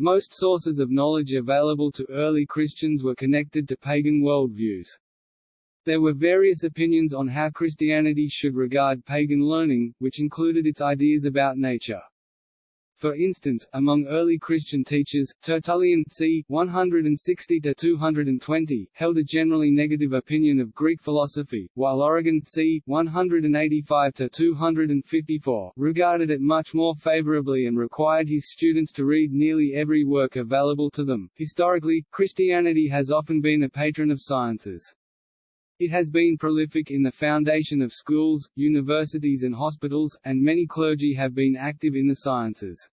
most sources of knowledge available to early Christians were connected to pagan worldviews. There were various opinions on how Christianity should regard pagan learning, which included its ideas about nature. For instance, among early Christian teachers, Tertullian c. 160–220, held a generally negative opinion of Greek philosophy, while Origen c. 185–254, regarded it much more favorably and required his students to read nearly every work available to them. Historically, Christianity has often been a patron of sciences. It has been prolific in the foundation of schools, universities and hospitals, and many clergy have been active in the sciences.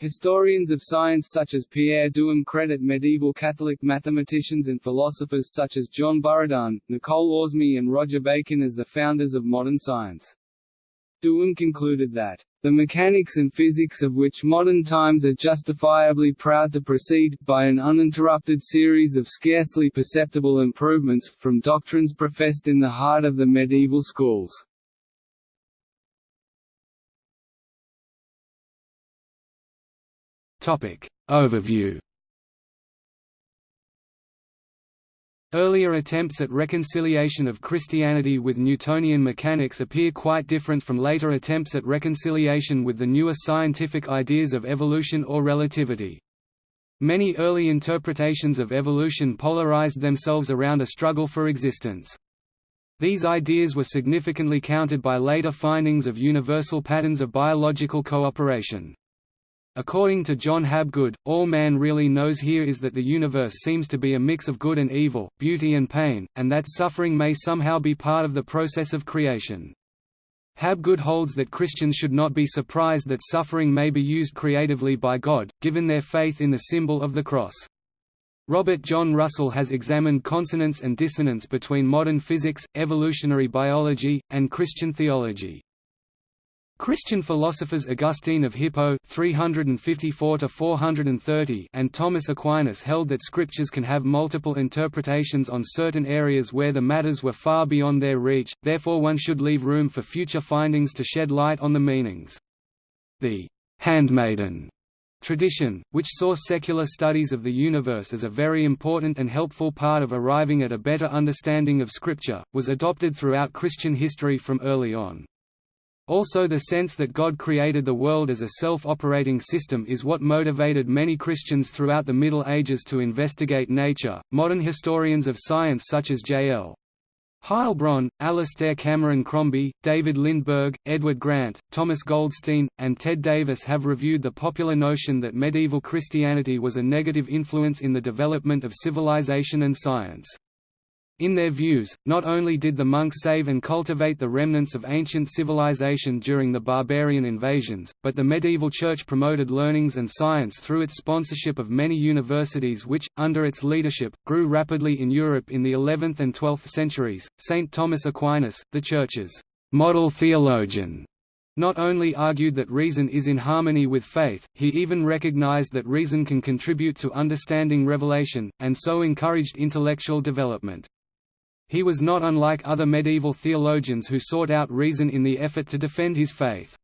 Historians of science such as Pierre Duhem credit medieval Catholic mathematicians and philosophers such as John Buridan, Nicole Oresme and Roger Bacon as the founders of modern science. Duhem concluded that, "...the mechanics and physics of which modern times are justifiably proud to proceed, by an uninterrupted series of scarcely perceptible improvements, from doctrines professed in the heart of the medieval schools." Overview Earlier attempts at reconciliation of Christianity with Newtonian mechanics appear quite different from later attempts at reconciliation with the newer scientific ideas of evolution or relativity. Many early interpretations of evolution polarized themselves around a struggle for existence. These ideas were significantly countered by later findings of universal patterns of biological cooperation. According to John Habgood, all man really knows here is that the universe seems to be a mix of good and evil, beauty and pain, and that suffering may somehow be part of the process of creation. Habgood holds that Christians should not be surprised that suffering may be used creatively by God, given their faith in the symbol of the cross. Robert John Russell has examined consonance and dissonance between modern physics, evolutionary biology, and Christian theology. Christian philosophers Augustine of Hippo 354 and Thomas Aquinas held that scriptures can have multiple interpretations on certain areas where the matters were far beyond their reach, therefore one should leave room for future findings to shed light on the meanings. The handmaiden tradition, which saw secular studies of the universe as a very important and helpful part of arriving at a better understanding of Scripture, was adopted throughout Christian history from early on. Also the sense that God created the world as a self-operating system is what motivated many Christians throughout the Middle Ages to investigate nature. Modern historians of science such as J.L. Heilbron, Alastair Cameron Crombie, David Lindberg, Edward Grant, Thomas Goldstein, and Ted Davis have reviewed the popular notion that medieval Christianity was a negative influence in the development of civilization and science. In their views, not only did the monks save and cultivate the remnants of ancient civilization during the barbarian invasions, but the medieval church promoted learnings and science through its sponsorship of many universities which, under its leadership, grew rapidly in Europe in the 11th and 12th centuries. St. Thomas Aquinas, the Church's model theologian, not only argued that reason is in harmony with faith, he even recognized that reason can contribute to understanding revelation, and so encouraged intellectual development. He was not unlike other medieval theologians who sought out reason in the effort to defend his faith.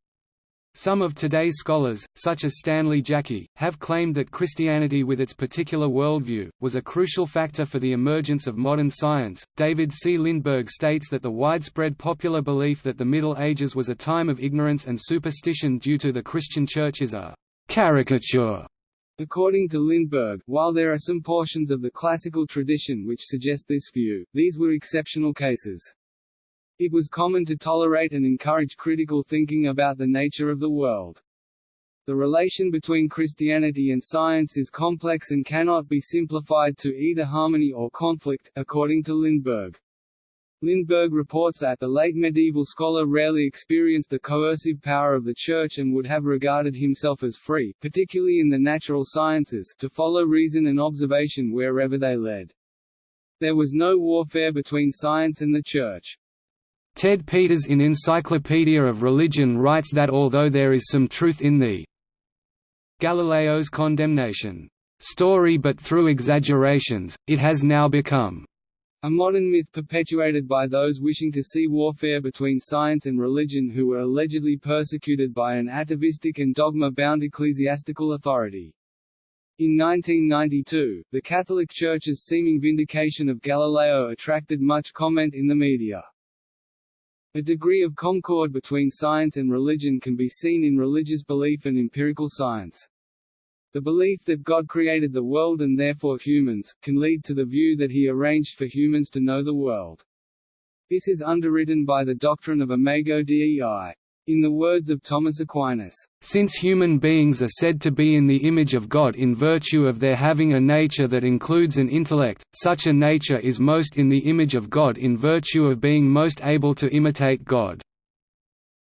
Some of today's scholars, such as Stanley Jaki, have claimed that Christianity with its particular worldview, was a crucial factor for the emergence of modern science. David C. Lindberg states that the widespread popular belief that the Middle Ages was a time of ignorance and superstition due to the Christian Church is a uh, caricature According to Lindberg, while there are some portions of the classical tradition which suggest this view, these were exceptional cases. It was common to tolerate and encourage critical thinking about the nature of the world. The relation between Christianity and science is complex and cannot be simplified to either harmony or conflict, according to Lindberg. Lindberg reports that the late medieval scholar rarely experienced the coercive power of the Church and would have regarded himself as free particularly in the natural sciences to follow reason and observation wherever they led. There was no warfare between science and the Church. Ted Peters in Encyclopedia of Religion writes that although there is some truth in the Galileo's condemnation story but through exaggerations, it has now become a modern myth perpetuated by those wishing to see warfare between science and religion who were allegedly persecuted by an atavistic and dogma-bound ecclesiastical authority. In 1992, the Catholic Church's seeming vindication of Galileo attracted much comment in the media. A degree of concord between science and religion can be seen in religious belief and empirical science. The belief that God created the world and therefore humans, can lead to the view that he arranged for humans to know the world. This is underwritten by the doctrine of imago Dei. In the words of Thomas Aquinas, "...since human beings are said to be in the image of God in virtue of their having a nature that includes an intellect, such a nature is most in the image of God in virtue of being most able to imitate God."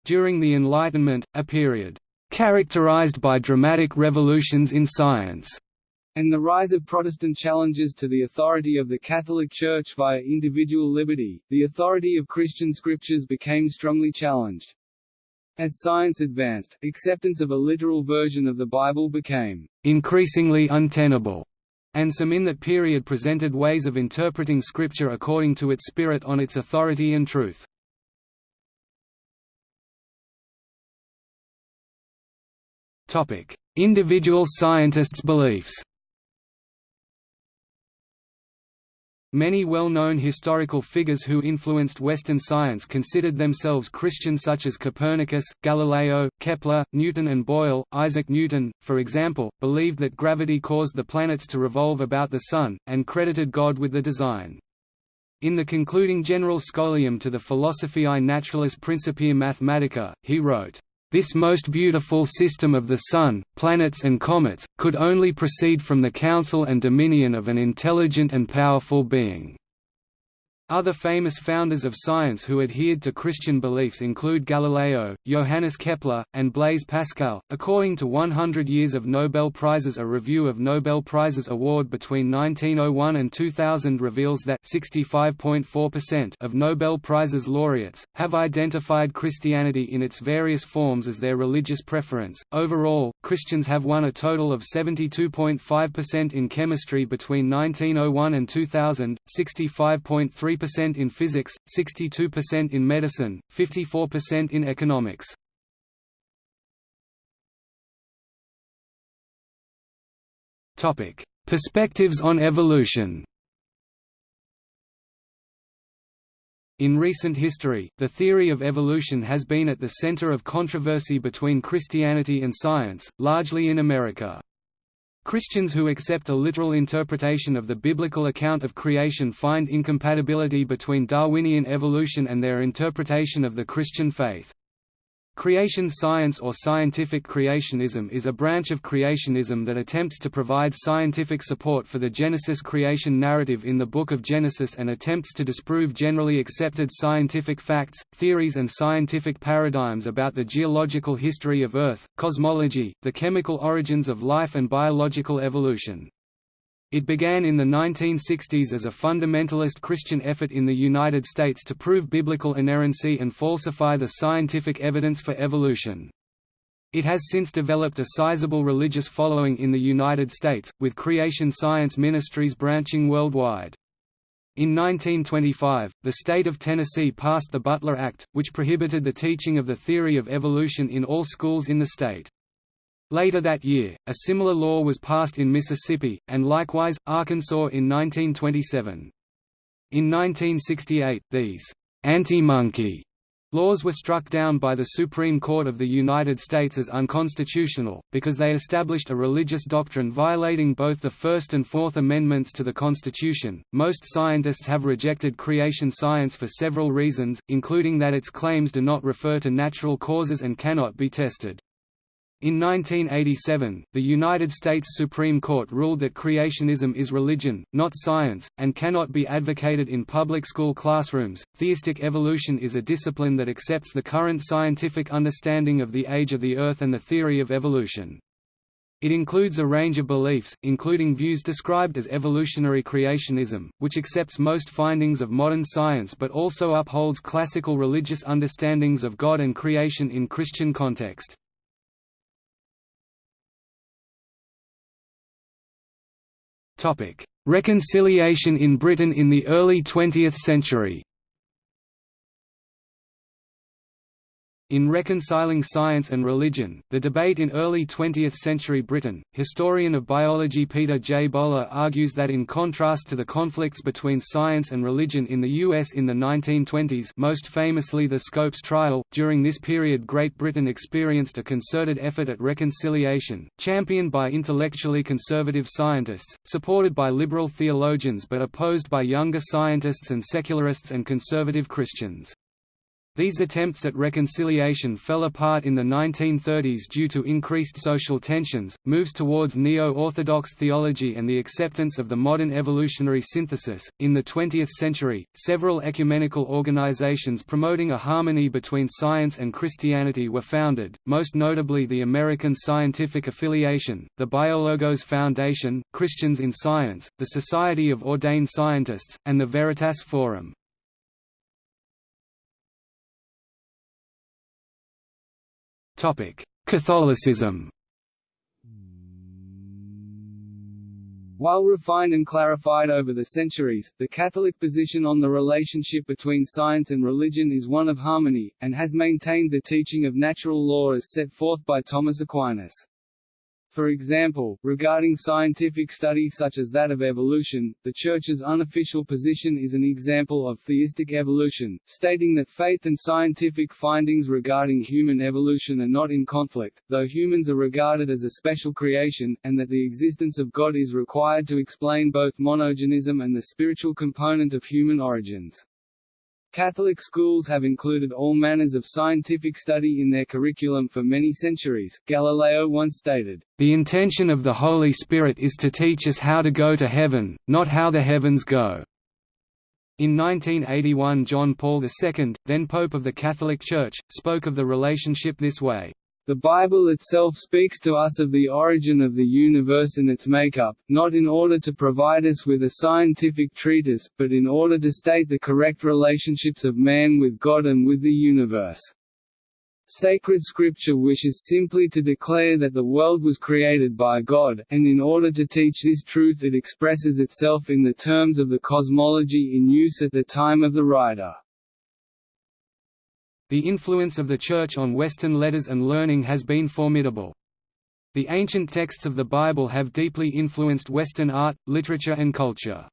During the Enlightenment, a period characterized by dramatic revolutions in science, and the rise of Protestant challenges to the authority of the Catholic Church via individual liberty, the authority of Christian scriptures became strongly challenged. As science advanced, acceptance of a literal version of the Bible became increasingly untenable, and some in that period presented ways of interpreting Scripture according to its spirit on its authority and truth. Individual scientists' beliefs Many well-known historical figures who influenced Western science considered themselves Christian such as Copernicus, Galileo, Kepler, Newton and Boyle. Isaac Newton, for example, believed that gravity caused the planets to revolve about the Sun, and credited God with the design. In the concluding general scholium to the Philosophiae Naturalis Principia Mathematica, he wrote, this most beautiful system of the Sun, planets and comets, could only proceed from the counsel and dominion of an intelligent and powerful being. Other famous founders of science who adhered to Christian beliefs include Galileo, Johannes Kepler, and Blaise Pascal. According to 100 Years of Nobel Prizes, a review of Nobel Prizes award between 1901 and 2000 reveals that 65.4% of Nobel Prizes laureates have identified Christianity in its various forms as their religious preference. Overall, Christians have won a total of 72.5% in chemistry between 1901 and 2000, 65.3 percent in physics, 62% in medicine, 54% in economics. Topic: Perspectives on evolution. In recent history, the theory of evolution has been at the center of controversy between Christianity and science, largely in America. Christians who accept a literal interpretation of the biblical account of creation find incompatibility between Darwinian evolution and their interpretation of the Christian faith. Creation science or scientific creationism is a branch of creationism that attempts to provide scientific support for the Genesis creation narrative in the Book of Genesis and attempts to disprove generally accepted scientific facts, theories and scientific paradigms about the geological history of Earth, cosmology, the chemical origins of life and biological evolution. It began in the 1960s as a fundamentalist Christian effort in the United States to prove biblical inerrancy and falsify the scientific evidence for evolution. It has since developed a sizable religious following in the United States, with creation science ministries branching worldwide. In 1925, the state of Tennessee passed the Butler Act, which prohibited the teaching of the theory of evolution in all schools in the state. Later that year, a similar law was passed in Mississippi, and likewise, Arkansas in 1927. In 1968, these anti-monkey laws were struck down by the Supreme Court of the United States as unconstitutional, because they established a religious doctrine violating both the First and Fourth Amendments to the Constitution. Most scientists have rejected creation science for several reasons, including that its claims do not refer to natural causes and cannot be tested. In 1987, the United States Supreme Court ruled that creationism is religion, not science, and cannot be advocated in public school classrooms. Theistic evolution is a discipline that accepts the current scientific understanding of the age of the Earth and the theory of evolution. It includes a range of beliefs, including views described as evolutionary creationism, which accepts most findings of modern science but also upholds classical religious understandings of God and creation in Christian context. Reconciliation in Britain in the early 20th century In Reconciling Science and Religion, the debate in early 20th century Britain, historian of biology Peter J. Bowler argues that in contrast to the conflicts between science and religion in the U.S. in the 1920s most famously the Scopes trial, during this period Great Britain experienced a concerted effort at reconciliation, championed by intellectually conservative scientists, supported by liberal theologians but opposed by younger scientists and secularists and conservative Christians. These attempts at reconciliation fell apart in the 1930s due to increased social tensions, moves towards neo-orthodox theology and the acceptance of the modern evolutionary synthesis. In the 20th century, several ecumenical organizations promoting a harmony between science and Christianity were founded, most notably the American Scientific Affiliation, the Biologos Foundation, Christians in Science, the Society of Ordained Scientists, and the Veritas Forum. Catholicism While refined and clarified over the centuries, the Catholic position on the relationship between science and religion is one of harmony, and has maintained the teaching of natural law as set forth by Thomas Aquinas. For example, regarding scientific study such as that of evolution, the Church's unofficial position is an example of theistic evolution, stating that faith and scientific findings regarding human evolution are not in conflict, though humans are regarded as a special creation, and that the existence of God is required to explain both monogenism and the spiritual component of human origins. Catholic schools have included all manners of scientific study in their curriculum for many centuries. Galileo once stated, The intention of the Holy Spirit is to teach us how to go to heaven, not how the heavens go. In 1981 John Paul II, then Pope of the Catholic Church, spoke of the relationship this way. The Bible itself speaks to us of the origin of the universe and its makeup, not in order to provide us with a scientific treatise, but in order to state the correct relationships of man with God and with the universe. Sacred Scripture wishes simply to declare that the world was created by God, and in order to teach this truth it expresses itself in the terms of the cosmology in use at the time of the writer. The influence of the Church on Western letters and learning has been formidable. The ancient texts of the Bible have deeply influenced Western art, literature and culture.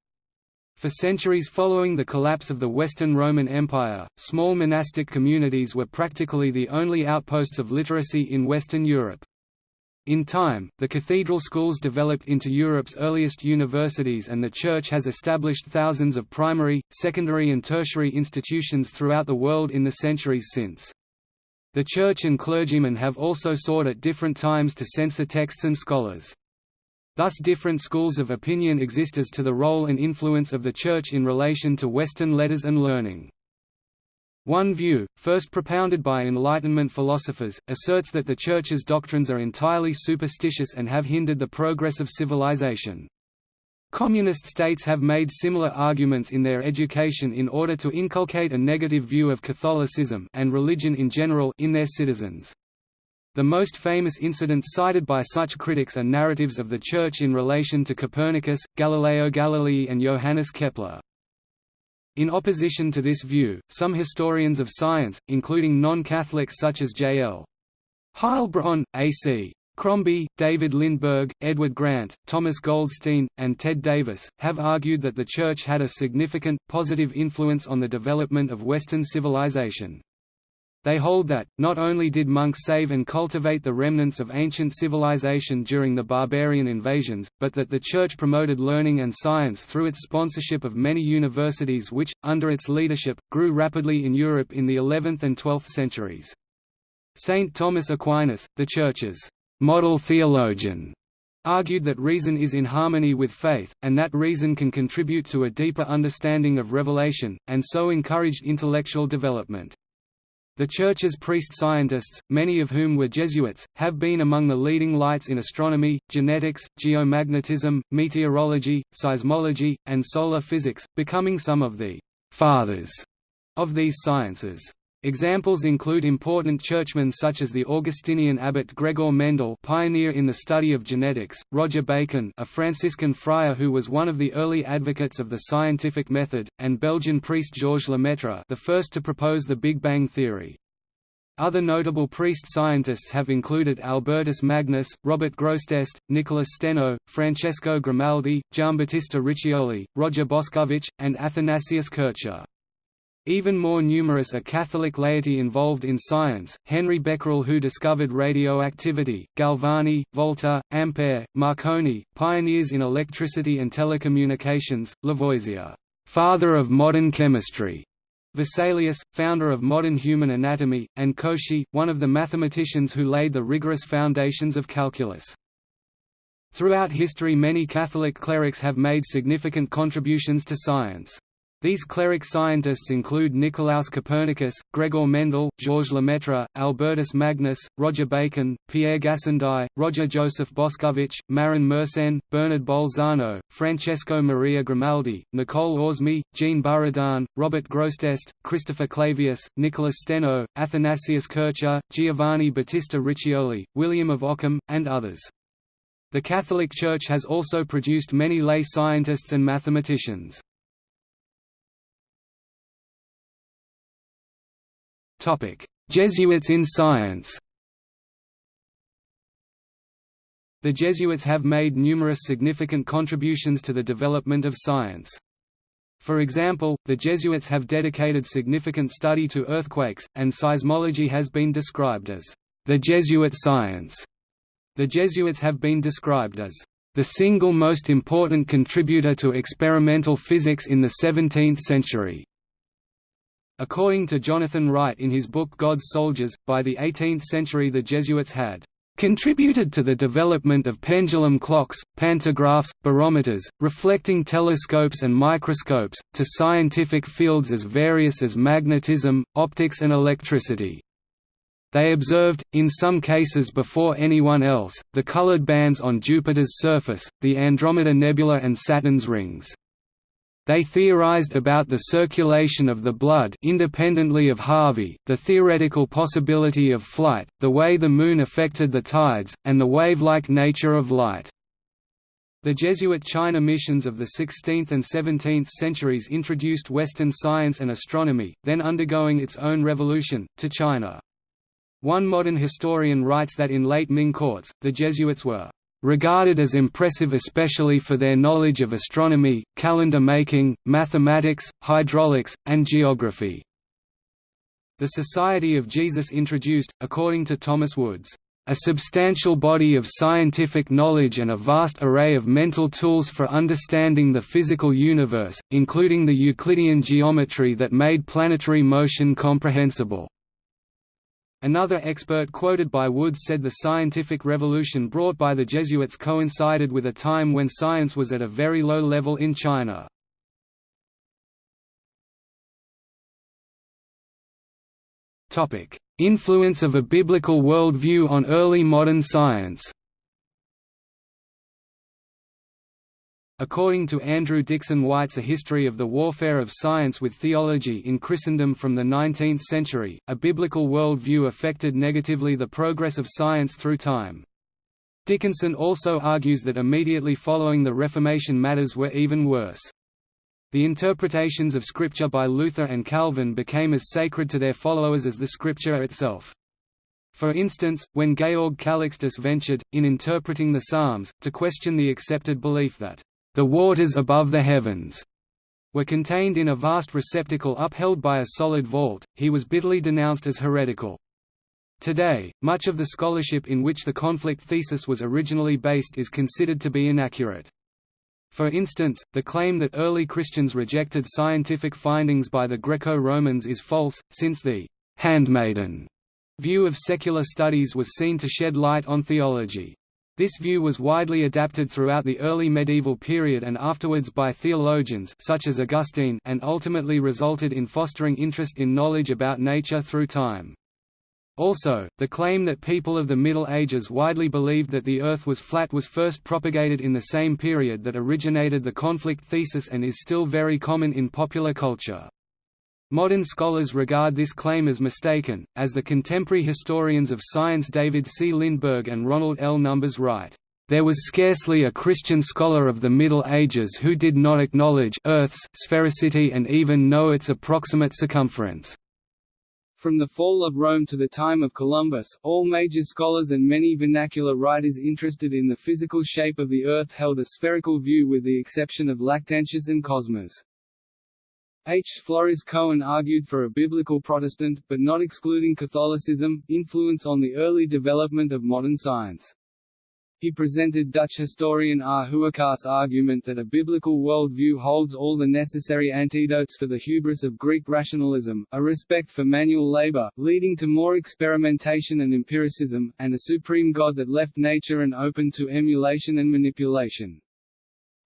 For centuries following the collapse of the Western Roman Empire, small monastic communities were practically the only outposts of literacy in Western Europe. In time, the cathedral schools developed into Europe's earliest universities and the Church has established thousands of primary, secondary and tertiary institutions throughout the world in the centuries since. The Church and clergymen have also sought at different times to censor texts and scholars. Thus different schools of opinion exist as to the role and influence of the Church in relation to Western letters and learning. One view, first propounded by Enlightenment philosophers, asserts that the Church's doctrines are entirely superstitious and have hindered the progress of civilization. Communist states have made similar arguments in their education in order to inculcate a negative view of Catholicism and religion in general in their citizens. The most famous incidents cited by such critics are narratives of the Church in relation to Copernicus, Galileo Galilei and Johannes Kepler. In opposition to this view, some historians of science, including non-Catholics such as J.L. Heilbron, A.C. Crombie, David Lindberg, Edward Grant, Thomas Goldstein, and Ted Davis, have argued that the Church had a significant, positive influence on the development of Western civilization. They hold that, not only did monks save and cultivate the remnants of ancient civilization during the barbarian invasions, but that the Church promoted learning and science through its sponsorship of many universities which, under its leadership, grew rapidly in Europe in the 11th and 12th centuries. Saint Thomas Aquinas, the Church's model theologian, argued that reason is in harmony with faith, and that reason can contribute to a deeper understanding of revelation, and so encouraged intellectual development. The Church's priest-scientists, many of whom were Jesuits, have been among the leading lights in astronomy, genetics, geomagnetism, meteorology, seismology, and solar physics, becoming some of the «fathers» of these sciences. Examples include important churchmen such as the Augustinian abbot Gregor Mendel pioneer in the study of genetics, Roger Bacon a Franciscan friar who was one of the early advocates of the scientific method, and Belgian priest Georges Lemaitre the first to propose the Big Bang theory. Other notable priest-scientists have included Albertus Magnus, Robert Grosseteste, Nicholas Steno, Francesco Grimaldi, Giambattista Riccioli, Roger Boscovich, and Athanasius Kircher. Even more numerous are Catholic laity involved in science, Henry Becquerel who discovered radioactivity, Galvani, Volta, Ampere, Marconi, pioneers in electricity and telecommunications, Lavoisier, father of modern chemistry, Vesalius, founder of modern human anatomy, and Cauchy, one of the mathematicians who laid the rigorous foundations of calculus. Throughout history many Catholic clerics have made significant contributions to science. These cleric scientists include Nicolaus Copernicus, Gregor Mendel, Georges Lemaitre, Albertus Magnus, Roger Bacon, Pierre Gassendi, Roger Joseph Boscovich, Marin Mersenne, Bernard Bolzano, Francesco Maria Grimaldi, Nicole Oresme, Jean Buridan, Robert Grosseteste, Christopher Clavius, Nicholas Steno, Athanasius Kircher, Giovanni Battista Riccioli, William of Ockham, and others. The Catholic Church has also produced many lay scientists and mathematicians. Jesuits in science The Jesuits have made numerous significant contributions to the development of science. For example, the Jesuits have dedicated significant study to earthquakes, and seismology has been described as the Jesuit science. The Jesuits have been described as the single most important contributor to experimental physics in the 17th century. According to Jonathan Wright in his book God's Soldiers, by the 18th century the Jesuits had contributed to the development of pendulum clocks, pantographs, barometers, reflecting telescopes and microscopes, to scientific fields as various as magnetism, optics and electricity. They observed, in some cases before anyone else, the colored bands on Jupiter's surface, the Andromeda Nebula and Saturn's rings. They theorized about the circulation of the blood independently of Harvey, the theoretical possibility of flight, the way the Moon affected the tides, and the wave-like nature of light. The Jesuit China missions of the 16th and 17th centuries introduced Western science and astronomy, then undergoing its own revolution, to China. One modern historian writes that in late Ming courts, the Jesuits were regarded as impressive especially for their knowledge of astronomy, calendar making, mathematics, hydraulics, and geography. The Society of Jesus introduced, according to Thomas Woods, a substantial body of scientific knowledge and a vast array of mental tools for understanding the physical universe, including the Euclidean geometry that made planetary motion comprehensible. Another expert quoted by Woods said the scientific revolution brought by the Jesuits coincided with a time when science was at a very low level in China. Influence of a biblical worldview on early modern science According to Andrew Dickson White's A History of the Warfare of Science with Theology in Christendom from the 19th century, a biblical worldview affected negatively the progress of science through time. Dickinson also argues that immediately following the Reformation matters were even worse. The interpretations of Scripture by Luther and Calvin became as sacred to their followers as the Scripture itself. For instance, when Georg Calixtus ventured, in interpreting the Psalms, to question the accepted belief that the waters above the heavens were contained in a vast receptacle upheld by a solid vault, he was bitterly denounced as heretical. Today, much of the scholarship in which the conflict thesis was originally based is considered to be inaccurate. For instance, the claim that early Christians rejected scientific findings by the Greco-Romans is false, since the «handmaiden» view of secular studies was seen to shed light on theology. This view was widely adapted throughout the early medieval period and afterwards by theologians such as Augustine and ultimately resulted in fostering interest in knowledge about nature through time. Also, the claim that people of the Middle Ages widely believed that the Earth was flat was first propagated in the same period that originated the conflict thesis and is still very common in popular culture. Modern scholars regard this claim as mistaken, as the contemporary historians of science David C. Lindberg and Ronald L. Numbers write, "...there was scarcely a Christian scholar of the Middle Ages who did not acknowledge Earth's sphericity and even know its approximate circumference." From the fall of Rome to the time of Columbus, all major scholars and many vernacular writers interested in the physical shape of the Earth held a spherical view with the exception of Lactantius and Cosmas. H. Floris Cohen argued for a biblical Protestant, but not excluding Catholicism, influence on the early development of modern science. He presented Dutch historian R. Hooykaas' argument that a biblical worldview holds all the necessary antidotes for the hubris of Greek rationalism, a respect for manual labor, leading to more experimentation and empiricism, and a supreme God that left nature and open to emulation and manipulation.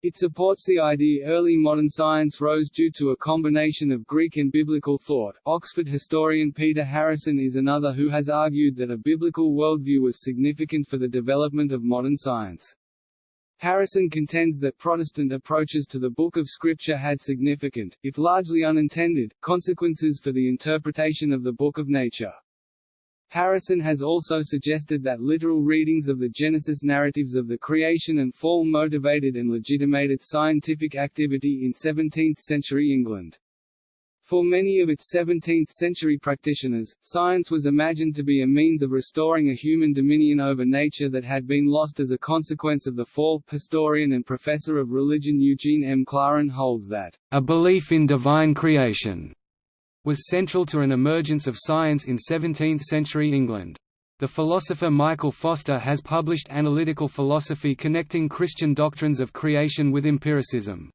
It supports the idea early modern science rose due to a combination of Greek and biblical thought. Oxford historian Peter Harrison is another who has argued that a biblical worldview was significant for the development of modern science. Harrison contends that Protestant approaches to the Book of Scripture had significant, if largely unintended, consequences for the interpretation of the Book of Nature. Harrison has also suggested that literal readings of the Genesis narratives of the creation and fall motivated and legitimated scientific activity in 17th-century England. For many of its 17th-century practitioners, science was imagined to be a means of restoring a human dominion over nature that had been lost as a consequence of the fall. Historian and professor of religion Eugene M. Klaaren holds that, "...a belief in divine creation," was central to an emergence of science in 17th-century England. The philosopher Michael Foster has published analytical philosophy connecting Christian doctrines of creation with empiricism.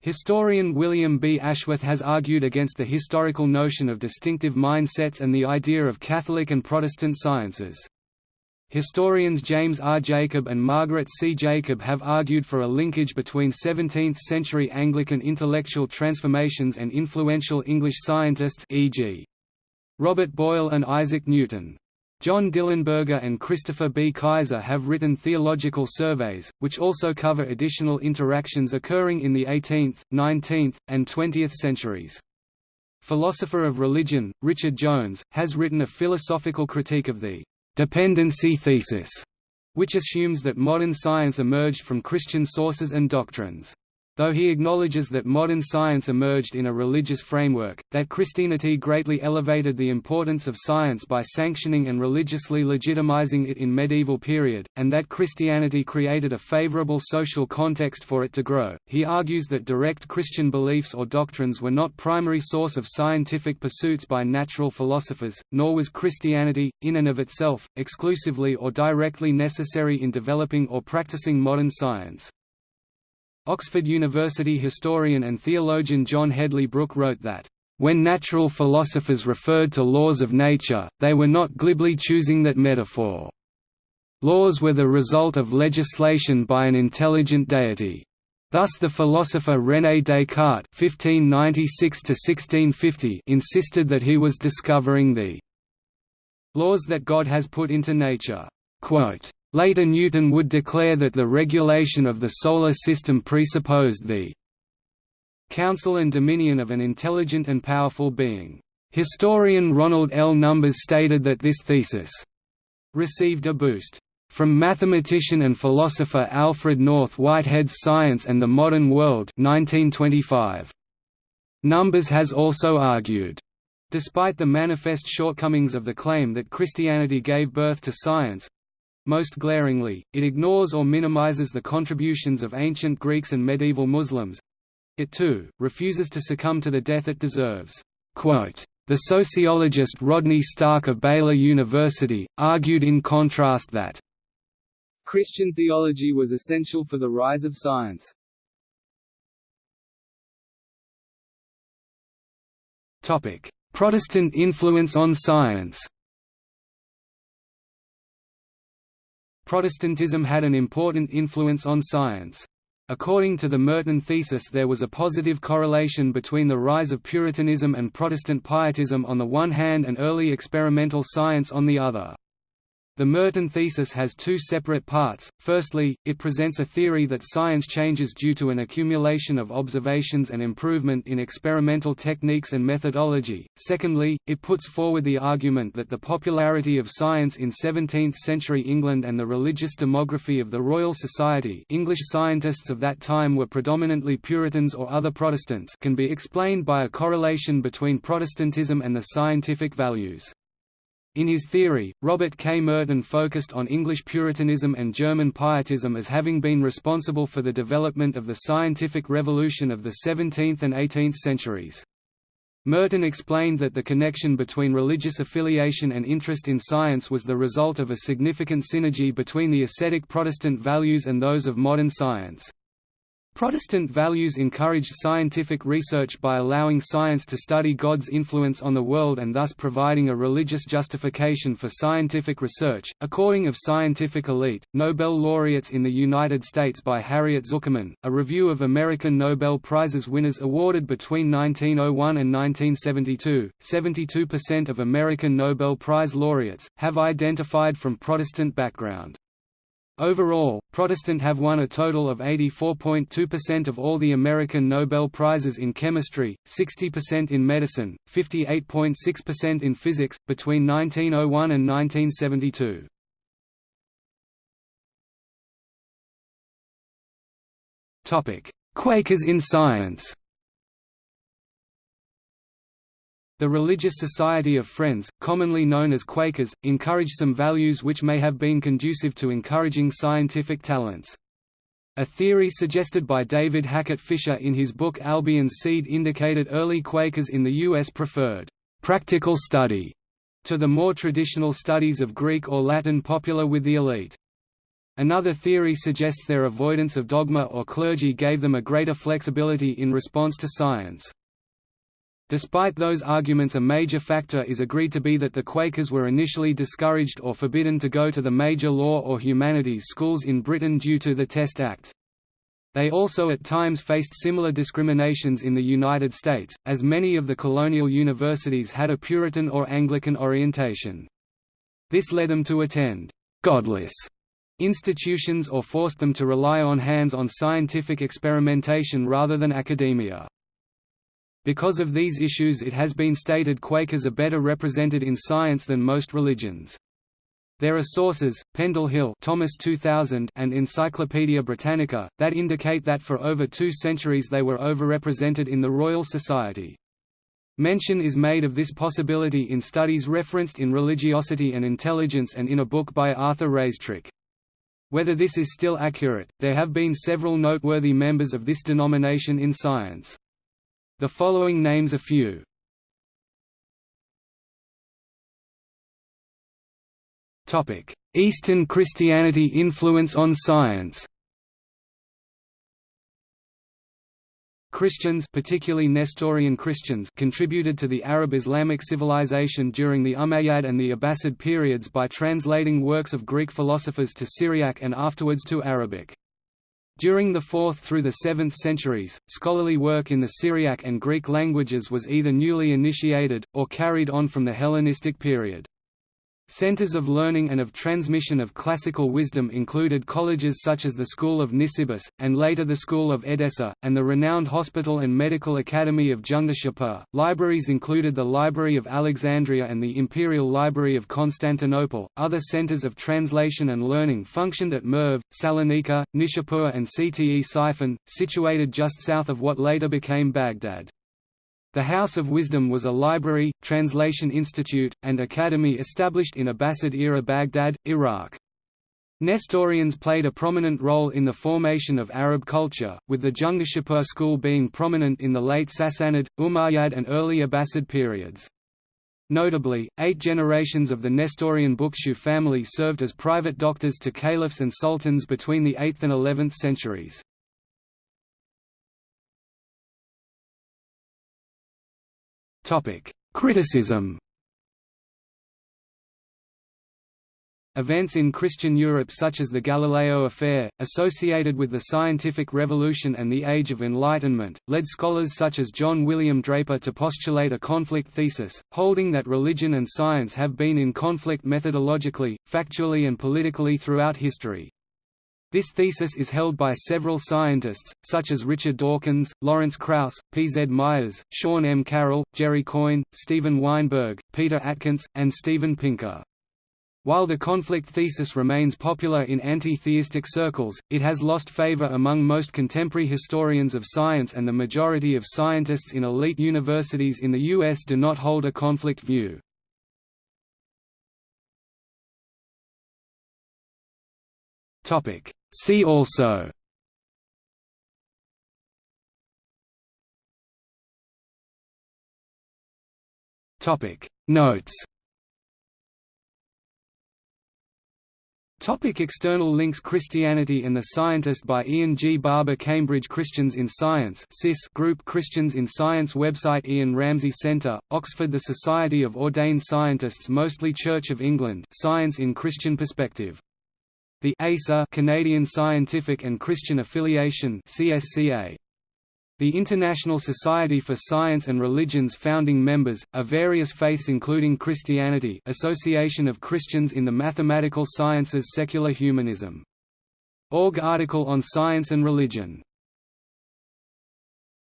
Historian William B. Ashworth has argued against the historical notion of distinctive mindsets and the idea of Catholic and Protestant sciences. Historians James R. Jacob and Margaret C. Jacob have argued for a linkage between 17th-century Anglican intellectual transformations and influential English scientists e.g. Robert Boyle and Isaac Newton. John Dillenberger and Christopher B. Kaiser have written theological surveys, which also cover additional interactions occurring in the 18th, 19th, and 20th centuries. Philosopher of religion, Richard Jones, has written a philosophical critique of the dependency thesis, which assumes that modern science emerged from Christian sources and doctrines. Though he acknowledges that modern science emerged in a religious framework, that Christianity greatly elevated the importance of science by sanctioning and religiously legitimizing it in medieval period, and that Christianity created a favorable social context for it to grow, he argues that direct Christian beliefs or doctrines were not primary source of scientific pursuits by natural philosophers, nor was Christianity, in and of itself, exclusively or directly necessary in developing or practicing modern science. Oxford University historian and theologian John Hedley Brooke wrote that, "...when natural philosophers referred to laws of nature, they were not glibly choosing that metaphor. Laws were the result of legislation by an intelligent deity. Thus the philosopher René Descartes (1596–1650) insisted that he was discovering the laws that God has put into nature." Quote, Later Newton would declare that the regulation of the Solar System presupposed the counsel and dominion of an intelligent and powerful being. Historian Ronald L. Numbers stated that this thesis received a boost from mathematician and philosopher Alfred North Whitehead's Science and the Modern World 1925. Numbers has also argued Despite the manifest shortcomings of the claim that Christianity gave birth to science, most glaringly, it ignores or minimizes the contributions of ancient Greeks and medieval Muslims. It too, refuses to succumb to the death it deserves. Quote, the sociologist Rodney Stark of Baylor University, argued in contrast that Christian theology was essential for the rise of science. Protestant influence on science Protestantism had an important influence on science. According to the Merton thesis there was a positive correlation between the rise of Puritanism and Protestant pietism on the one hand and early experimental science on the other. The Merton thesis has two separate parts. Firstly, it presents a theory that science changes due to an accumulation of observations and improvement in experimental techniques and methodology. Secondly, it puts forward the argument that the popularity of science in 17th-century England and the religious demography of the Royal Society English scientists of that time were predominantly Puritans or other Protestants can be explained by a correlation between Protestantism and the scientific values. In his theory, Robert K. Merton focused on English Puritanism and German Pietism as having been responsible for the development of the scientific revolution of the 17th and 18th centuries. Merton explained that the connection between religious affiliation and interest in science was the result of a significant synergy between the ascetic Protestant values and those of modern science. Protestant values encouraged scientific research by allowing science to study God's influence on the world and thus providing a religious justification for scientific research. According of Scientific Elite, Nobel laureates in the United States by Harriet Zuckerman, a review of American Nobel Prizes winners awarded between 1901 and 1972, 72% of American Nobel Prize laureates, have identified from Protestant background. Overall, Protestant have won a total of 84.2% of all the American Nobel Prizes in chemistry, 60% in medicine, 58.6% in physics, between 1901 and 1972. Quakers in science The Religious Society of Friends, commonly known as Quakers, encouraged some values which may have been conducive to encouraging scientific talents. A theory suggested by David Hackett Fischer in his book Albion's Seed indicated early Quakers in the U.S. preferred «practical study» to the more traditional studies of Greek or Latin popular with the elite. Another theory suggests their avoidance of dogma or clergy gave them a greater flexibility in response to science. Despite those arguments a major factor is agreed to be that the Quakers were initially discouraged or forbidden to go to the major law or humanities schools in Britain due to the Test Act. They also at times faced similar discriminations in the United States, as many of the colonial universities had a Puritan or Anglican orientation. This led them to attend «godless» institutions or forced them to rely on hands-on scientific experimentation rather than academia. Because of these issues it has been stated Quakers are better represented in science than most religions. There are sources, Pendle Hill Thomas 2000 and Encyclopaedia Britannica, that indicate that for over two centuries they were overrepresented in the Royal Society. Mention is made of this possibility in studies referenced in Religiosity and Intelligence and in a book by Arthur Raistrick. Whether this is still accurate, there have been several noteworthy members of this denomination in science. The following names a few. Eastern Christianity influence on science. Christians particularly Nestorian Christians contributed to the Arab Islamic civilization during the Umayyad and the Abbasid periods by translating works of Greek philosophers to Syriac and afterwards to Arabic. During the 4th through the 7th centuries, scholarly work in the Syriac and Greek languages was either newly initiated, or carried on from the Hellenistic period. Centers of learning and of transmission of classical wisdom included colleges such as the School of Nisibis, and later the School of Edessa, and the renowned Hospital and Medical Academy of Jundishapur. Libraries included the Library of Alexandria and the Imperial Library of Constantinople. Other centers of translation and learning functioned at Merv, Salonika, Nishapur, and Cte Ctesiphon, situated just south of what later became Baghdad. The House of Wisdom was a library, translation institute, and academy established in Abbasid-era Baghdad, Iraq. Nestorians played a prominent role in the formation of Arab culture, with the Jundishapur school being prominent in the late Sassanid, Umayyad and early Abbasid periods. Notably, eight generations of the Nestorian Bukhtishu family served as private doctors to caliphs and sultans between the 8th and 11th centuries. Topic: Criticism. Events in Christian Europe such as the Galileo Affair, associated with the Scientific Revolution and the Age of Enlightenment, led scholars such as John William Draper to postulate a conflict thesis, holding that religion and science have been in conflict methodologically, factually and politically throughout history. This thesis is held by several scientists, such as Richard Dawkins, Lawrence Krauss, P. Z. Myers, Sean M. Carroll, Jerry Coyne, Steven Weinberg, Peter Atkins, and Steven Pinker. While the conflict thesis remains popular in anti-theistic circles, it has lost favor among most contemporary historians of science and the majority of scientists in elite universities in the U.S. do not hold a conflict view. See also. Topic. Notes. Topic external links. Christianity and the Scientist by Ian G. Barbour Cambridge Christians in Science CIS Group Christians in Science Website. Ian Ramsey Centre, Oxford. The Society of Ordained Scientists mostly Church of England Science in Christian Perspective. The ASA Canadian Scientific and Christian Affiliation CSCA. The International Society for Science and Religion's founding members, are various faiths including Christianity Association of Christians in the Mathematical Sciences Secular Humanism. Org article on science and religion